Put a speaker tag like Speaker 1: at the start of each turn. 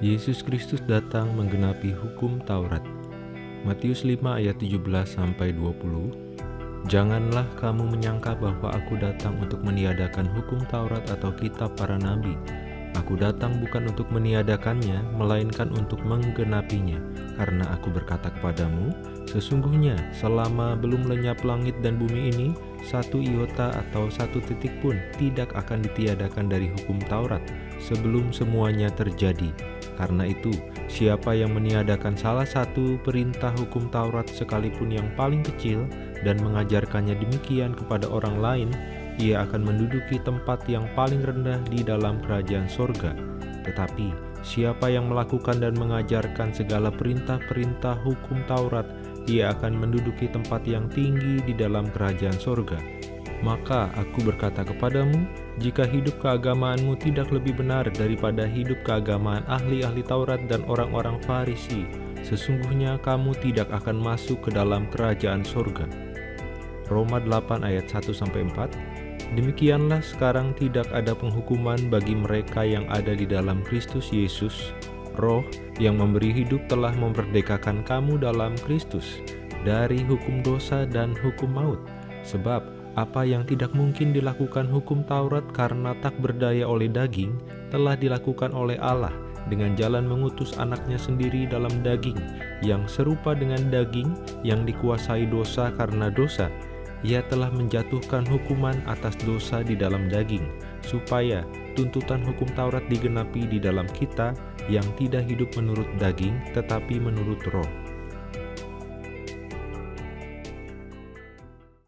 Speaker 1: Yesus Kristus datang menggenapi hukum Taurat. Matius 5 ayat 17 sampai 20. Janganlah kamu menyangka bahwa aku datang untuk meniadakan hukum Taurat atau kitab para nabi. Aku datang bukan untuk meniadakannya, melainkan untuk menggenapinya. Karena aku berkata kepadamu, sesungguhnya selama belum lenyap langit dan bumi ini, satu iota atau satu titik pun tidak akan ditiadakan dari hukum Taurat sebelum semuanya terjadi. Karena itu, siapa yang meniadakan salah satu perintah hukum Taurat sekalipun yang paling kecil dan mengajarkannya demikian kepada orang lain, ia akan menduduki tempat yang paling rendah di dalam kerajaan sorga. Tetapi, siapa yang melakukan dan mengajarkan segala perintah-perintah hukum Taurat, ia akan menduduki tempat yang tinggi di dalam kerajaan sorga. Maka aku berkata kepadamu, jika hidup keagamaanmu tidak lebih benar daripada hidup keagamaan ahli-ahli Taurat dan orang-orang Farisi, sesungguhnya kamu tidak akan masuk ke dalam kerajaan sorga. Roma 8 ayat 1-4 Demikianlah sekarang tidak ada penghukuman bagi mereka yang ada di dalam Kristus Yesus. Roh yang memberi hidup telah memerdekakan kamu dalam Kristus dari hukum dosa dan hukum maut. Sebab apa yang tidak mungkin dilakukan hukum Taurat karena tak berdaya oleh daging, telah dilakukan oleh Allah dengan jalan mengutus anaknya sendiri dalam daging, yang serupa dengan daging yang dikuasai dosa karena dosa. Ia telah menjatuhkan hukuman atas dosa di dalam daging, supaya tuntutan hukum Taurat digenapi di dalam kita yang tidak hidup menurut daging, tetapi menurut roh.